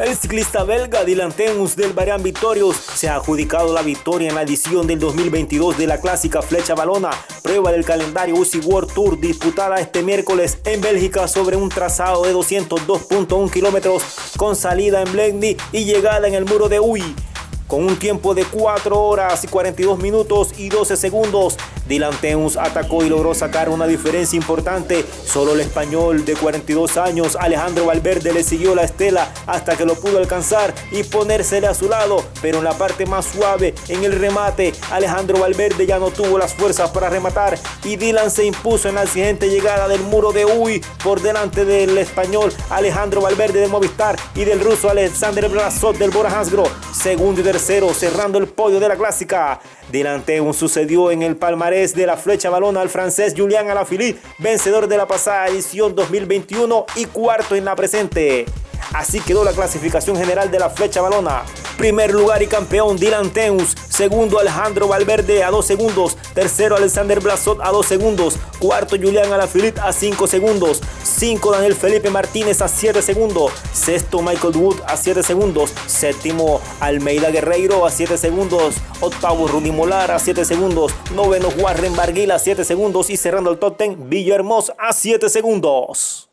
El ciclista belga Dylan Temus del Varian Victorious se ha adjudicado la victoria en la edición del 2022 de la clásica Flecha Balona, prueba del calendario UCI World Tour disputada este miércoles en Bélgica sobre un trazado de 202.1 kilómetros con salida en Blendy y llegada en el muro de Uy con un tiempo de 4 horas y 42 minutos y 12 segundos. Dylan Teuns atacó y logró sacar una diferencia importante. Solo el español de 42 años, Alejandro Valverde, le siguió la estela hasta que lo pudo alcanzar y ponérsele a su lado. Pero en la parte más suave, en el remate, Alejandro Valverde ya no tuvo las fuerzas para rematar y Dylan se impuso en la siguiente llegada del muro de Uy por delante del español Alejandro Valverde de Movistar y del ruso Alexander Brazot del Bora Hansgrohe. Segundo y tercero, cerrando el podio de la clásica. Delante un sucedió en el palmarés de la flecha balona al francés Julián Alaphilippe, vencedor de la pasada edición 2021 y cuarto en la presente. Así quedó la clasificación general de la flecha balona. Primer lugar y campeón Dylan Teus. Segundo Alejandro Valverde a 2 segundos. Tercero Alexander Blasot a 2 segundos. Cuarto Julián Alaphilippe a 5 segundos. 5 Daniel Felipe Martínez a 7 segundos. Sexto Michael Wood a 7 segundos. Séptimo Almeida Guerreiro a 7 segundos. Octavo Rudy Molar a 7 segundos. Noveno Warren Barguil a 7 segundos. Y cerrando el top 10 Villahermosa a 7 segundos.